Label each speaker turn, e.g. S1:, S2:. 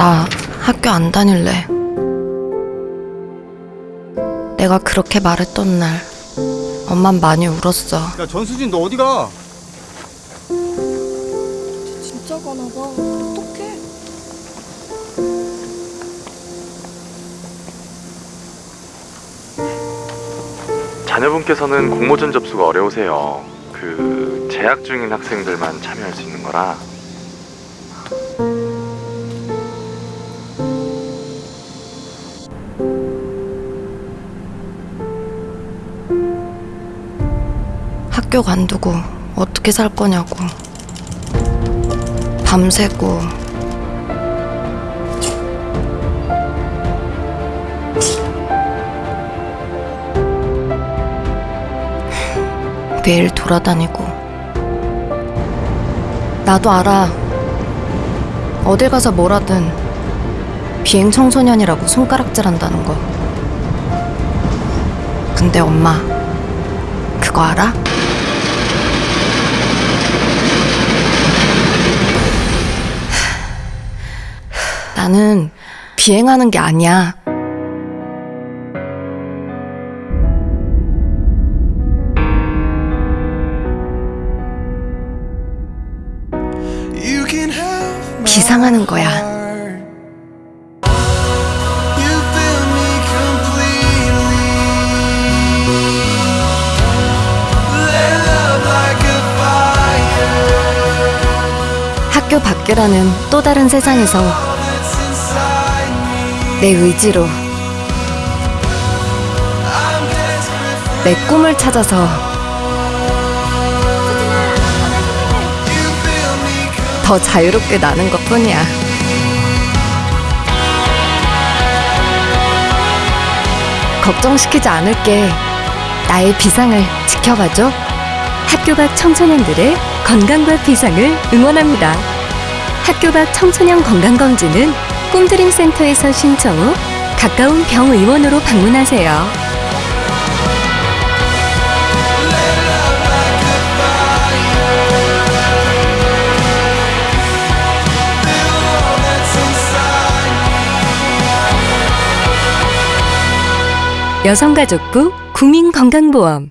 S1: 나 학교 안 다닐래. 내가 그렇게 말했던 날, 엄만 많이 울었어.
S2: 야 전수진 너 어디 가?
S1: 진짜 가나 봐. 어떡해.
S3: 자녀분께서는 공모전 접수가 어려우세요. 그 재학 중인 학생들만 참여할 수 있는 거라
S1: 학교 관두고 어떻게 살 거냐고. 밤새고. 매일 돌아다니고. 나도 알아. 어딜 가서 뭘 하든 비행 청소년이라고 손가락질 한다는 거. 근데 엄마, 그거 알아? 나는 비행하는 게 아니야. 비상하는 거야. 학교 밖이라는 또 다른 세상에서 내 의지로 내 꿈을 찾아서 더 자유롭게 나는 것 뿐이야. 걱정시키지 않을게. 나의 비상을 지켜봐줘.
S4: 학교 밖 청소년들의 건강과 비상을 응원합니다. 학교 밖 청소년 건강검진은 꿈드림 센터에서 신청 후 가까운 병의원으로 방문하세요. 여성가족부 국민건강보험